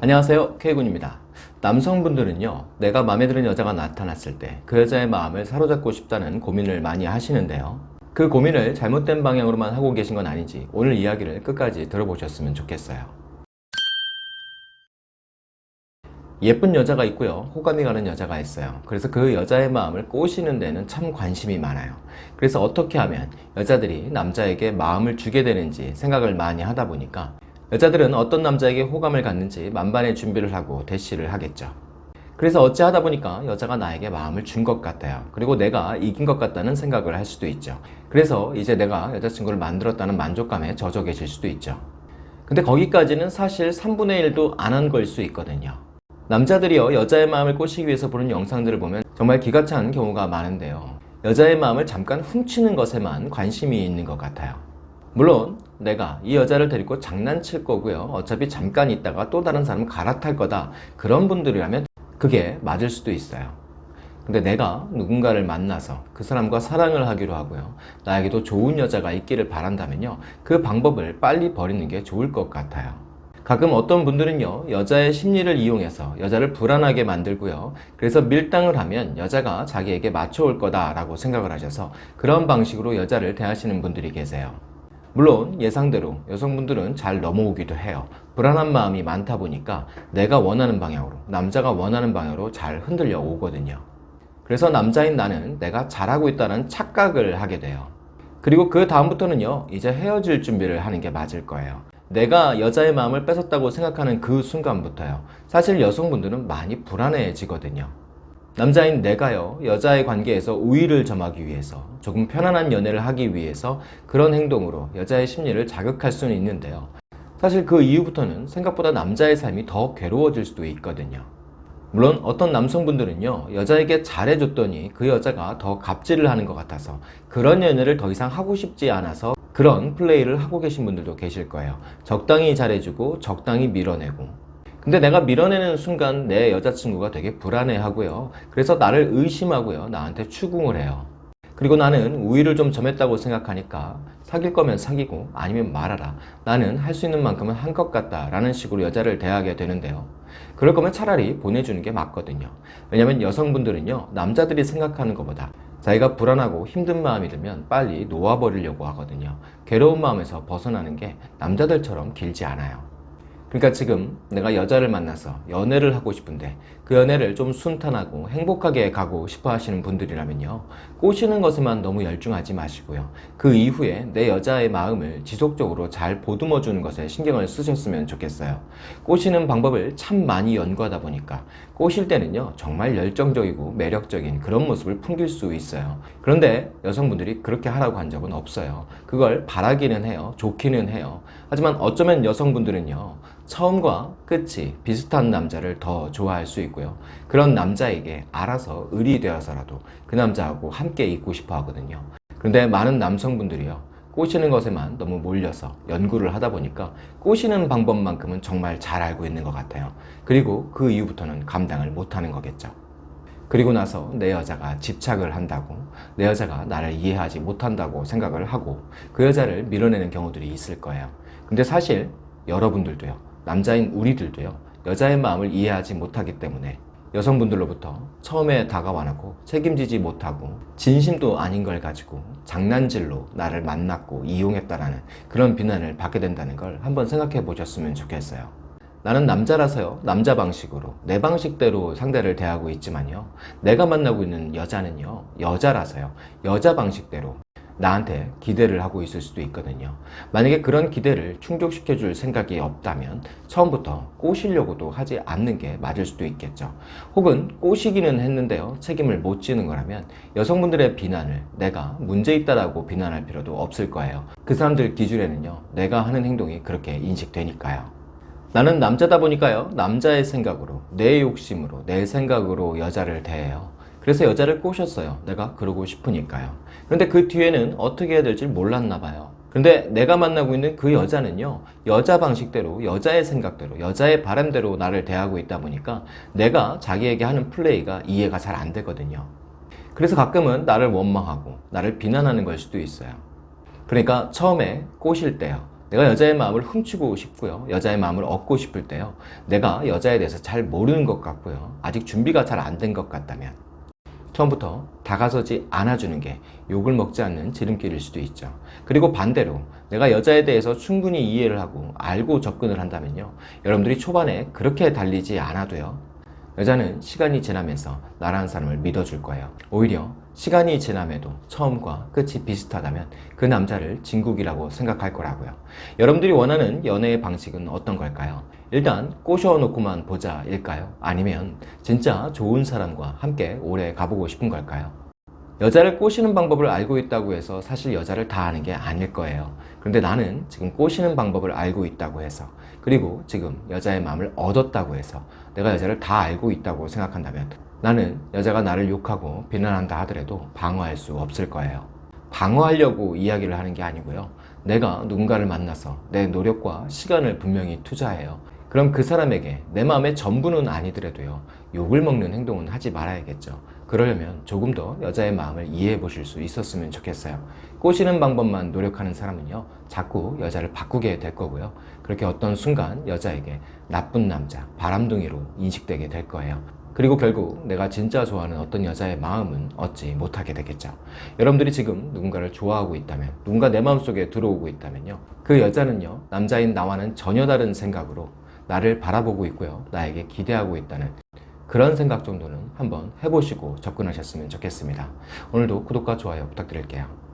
안녕하세요 K군입니다. 남성분들은요 내가 마음에 드는 여자가 나타났을 때 그 여자의 마음을 사로잡고 싶다는 고민을 많이 하시는데요. 그 고민을 잘못된 방향으로만 하고 계신 건 아닌지 오늘 이야기를 끝까지 들어보셨으면 좋겠어요. 예쁜 여자가 있고요 호감이 가는 여자가 있어요. 그래서 그 여자의 마음을 꼬시는 데는 참 관심이 많아요. 그래서 어떻게 하면 여자들이 남자에게 마음을 주게 되는지 생각을 많이 하다 보니까 여자들은 어떤 남자에게 호감을 갖는지 만반의 준비를 하고 대시를 하겠죠. 그래서 어찌하다 보니까 여자가 나에게 마음을 준 것 같아요. 그리고 내가 이긴 것 같다는 생각을 할 수도 있죠. 그래서 이제 내가 여자친구를 만들었다는 만족감에 젖어 계실 수도 있죠. 근데 거기까지는 사실 3분의 1도 안 한 걸 수 있거든요. 남자들이요 여자의 마음을 꼬시기 위해서 보는 영상들을 보면 정말 기가 찬 경우가 많은데요. 여자의 마음을 잠깐 훔치는 것에만 관심이 있는 것 같아요. 물론 내가 이 여자를 데리고 장난칠 거고요. 어차피 잠깐 있다가 또 다른 사람 갈아탈 거다. 그런 분들이라면 그게 맞을 수도 있어요. 근데 내가 누군가를 만나서 그 사람과 사랑을 하기로 하고요. 나에게도 좋은 여자가 있기를 바란다면요. 그 방법을 빨리 버리는 게 좋을 것 같아요. 가끔 어떤 분들은요 여자의 심리를 이용해서 여자를 불안하게 만들고요. 그래서 밀당을 하면 여자가 자기에게 맞춰올 거다 라고 생각을 하셔서 그런 방식으로 여자를 대하시는 분들이 계세요 물론 예상대로 여성분들은 잘 넘어오기도 해요. 불안한 마음이 많다 보니까 내가 원하는 방향으로 남자가 원하는 방향으로 잘 흔들려 오거든요. 그래서 남자인 나는 내가 잘하고 있다는 착각을 하게 돼요. 그리고 그 다음부터는요 이제 헤어질 준비를 하는 게 맞을 거예요. 내가 여자의 마음을 뺏었다고 생각하는 그 순간부터요. 사실 여성분들은 많이 불안해지거든요 남자인 내가요 여자의 관계에서 우위를 점하기 위해서 조금 편안한 연애를 하기 위해서 그런 행동으로 여자의 심리를 자극할 수는 있는데요. 사실 그 이후부터는 생각보다 남자의 삶이 더 괴로워질 수도 있거든요. 물론 어떤 남성분들은요 여자에게 잘해줬더니 그 여자가 더 갑질을 하는 것 같아서 그런 연애를 더 이상 하고 싶지 않아서 그런 플레이를 하고 계신 분들도 계실 거예요. 적당히 잘해주고 적당히 밀어내고 근데 내가 밀어내는 순간 내 여자친구가 되게 불안해 하고요. 그래서 나를 의심하고요. 나한테 추궁을 해요. 그리고 나는 우위를 좀 점했다고 생각하니까 사귈 거면 사귀고 아니면 말아라. 나는 할 수 있는 만큼은 한 것 같다 라는 식으로 여자를 대하게 되는데요. 그럴 거면 차라리 보내주는 게 맞거든요. 왜냐면 여성분들은요 남자들이 생각하는 것보다 자기가 불안하고 힘든 마음이 들면 빨리 놓아버리려고 하거든요. 괴로운 마음에서 벗어나는 게 남자들처럼 길지 않아요 그러니까 지금 내가 여자를 만나서 연애를 하고 싶은데 그 연애를 좀 순탄하고 행복하게 가고 싶어 하시는 분들이라면요. 꼬시는 것에만 너무 열중하지 마시고요. 그 이후에 내 여자의 마음을 지속적으로 잘 보듬어 주는 것에 신경을 쓰셨으면 좋겠어요. 꼬시는 방법을 참 많이 연구하다 보니까 꼬실 때는요 정말 열정적이고 매력적인 그런 모습을 풍길 수 있어요. 그런데 여성분들이 그렇게 하라고 한 적은 없어요. 그걸 바라기는 해요. 좋기는 해요. 하지만 어쩌면 여성분들은요 처음과 끝이 비슷한 남자를 더 좋아할 수 있고요. 그런 남자에게 알아서 을이 되어서라도 그 남자하고 함께 있고 싶어 하거든요. 그런데 많은 남성분들이요. 꼬시는 것에만 너무 몰려서 연구를 하다 보니까 꼬시는 방법만큼은 정말 잘 알고 있는 것 같아요. 그리고 그 이후부터는 감당을 못하는 거겠죠. 그리고 나서 내 여자가 집착을 한다고 내 여자가 나를 이해하지 못한다고 생각을 하고 그 여자를 밀어내는 경우들이 있을 거예요. 근데 사실 여러분들도요 남자인 우리들도요 여자의 마음을 이해하지 못하기 때문에 여성분들로부터 처음에 다가와 놓고 책임지지 못하고 진심도 아닌 걸 가지고 장난질로 나를 만났고 이용했다라는 그런 비난을 받게 된다는 걸 한번 생각해 보셨으면 좋겠어요. 나는 남자라서요 남자 방식으로 내 방식대로 상대를 대하고 있지만요 내가 만나고 있는 여자는요 여자라서요 여자 방식대로 나한테 기대를 하고 있을 수도 있거든요. 만약에 그런 기대를 충족시켜 줄 생각이 없다면 처음부터 꼬시려고도 하지 않는 게 맞을 수도 있겠죠. 혹은 꼬시기는 했는데요. 책임을 못 지는 거라면 여성분들의 비난을 내가 문제 있다라고 비난할 필요도 없을 거예요. 그 사람들 기준에는요. 내가 하는 행동이 그렇게 인식되니까요. 나는 남자다 보니까요. 남자의 생각으로 내 욕심으로 내 생각으로 여자를 대해요 그래서 여자를 꼬셨어요 내가 그러고 싶으니까요 그런데 그 뒤에는 어떻게 해야 될지 몰랐나 봐요 근데 내가 만나고 있는 그 여자는요 여자 방식대로 여자의 생각대로 여자의 바람대로 나를 대하고 있다 보니까 내가 자기에게 하는 플레이가 이해가 잘 안 되거든요 그래서 가끔은 나를 원망하고 나를 비난하는 걸 수도 있어요 그러니까 처음에 꼬실 때요 내가 여자의 마음을 훔치고 싶고요. 여자의 마음을 얻고 싶을 때요. 내가 여자에 대해서 잘 모르는 것 같고요. 아직 준비가 잘 안 된 것 같다면 처음부터 다가서지 않아주는 게 욕을 먹지 않는 지름길일 수도 있죠. 그리고 반대로 내가 여자에 대해서 충분히 이해를 하고 알고 접근을 한다면요. 여러분들이 초반에 그렇게 달리지 않아도요. 여자는 시간이 지나면서 나라는 사람을 믿어줄 거예요. 오히려 시간이 지남에도 처음과 끝이 비슷하다면 그 남자를 진국이라고 생각할 거라고요. 여러분들이 원하는 연애의 방식은 어떤 걸까요? 일단 꼬셔놓고만 보자 일까요? 아니면 진짜 좋은 사람과 함께 오래 가보고 싶은 걸까요? 여자를 꼬시는 방법을 알고 있다고 해서 사실 여자를 다 아는 게 아닐 거예요. 그런데 나는 지금 꼬시는 방법을 알고 있다고 해서 그리고 지금 여자의 마음을 얻었다고 해서 내가 여자를 다 알고 있다고 생각한다면 나는 여자가 나를 욕하고 비난한다 하더라도 방어할 수 없을 거예요. 방어하려고 이야기를 하는 게 아니고요. 내가 누군가를 만나서 내 노력과 시간을 분명히 투자해요. 그럼 그 사람에게 내 마음의 전부는 아니더라도요. 욕을 먹는 행동은 하지 말아야겠죠. 그러려면 조금 더 여자의 마음을 이해해 보실 수 있었으면 좋겠어요. 꼬시는 방법만 노력하는 사람은요. 자꾸 여자를 바꾸게 될 거고요. 그렇게 어떤 순간 여자에게 나쁜 남자, 바람둥이로 인식되게 될 거예요. 그리고 결국 내가 진짜 좋아하는 어떤 여자의 마음은 얻지 못하게 되겠죠. 여러분들이 지금 누군가를 좋아하고 있다면, 누군가 내 마음속에 들어오고 있다면요. 그 여자는요, 남자인 나와는 전혀 다른 생각으로 나를 바라보고 있고요. 나에게 기대하고 있다는 그런 생각 정도는 한번 해보시고 접근하셨으면 좋겠습니다. 오늘도 구독과 좋아요 부탁드릴게요.